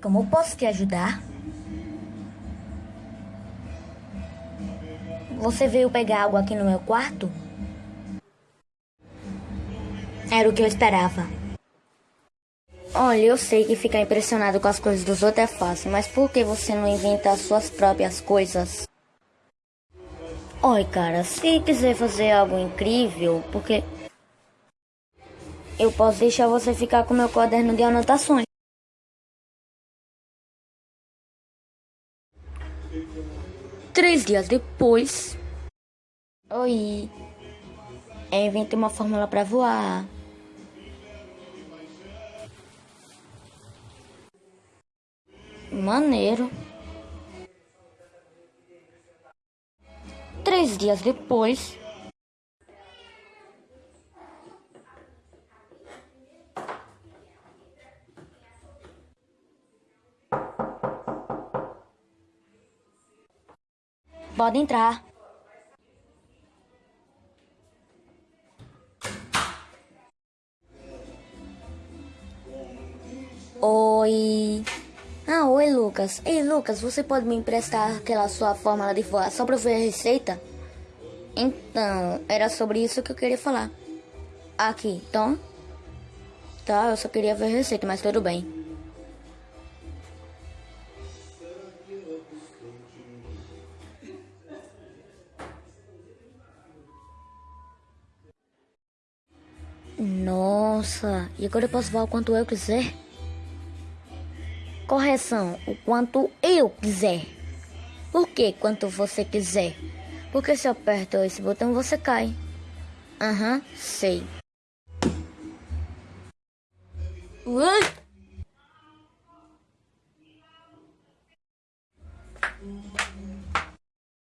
Como posso te ajudar? Você veio pegar algo aqui no meu quarto? Era o que eu esperava. Olha, eu sei que ficar impressionado com as coisas dos outros é fácil, mas por que você não inventa as suas próprias coisas? Oi, cara, se quiser fazer algo incrível, porque eu posso deixar você ficar com meu caderno de anotações. Três dias depois. Oi. Eu inventei uma fórmula para voar. Maneiro. Três dias depois. Pode entrar. Oi. Ah, oi, Lucas. Ei, Lucas, você pode me emprestar aquela sua fórmula de voar só eu ver a receita? Então, era sobre isso que eu queria falar. Aqui, então. Tá, eu só queria ver a receita, mas tudo bem. Nossa, e agora eu posso voar o quanto eu quiser? Correção, o quanto eu quiser. Por que quanto você quiser? Porque se eu aperto esse botão você cai. Aham, uhum, sei. Ui!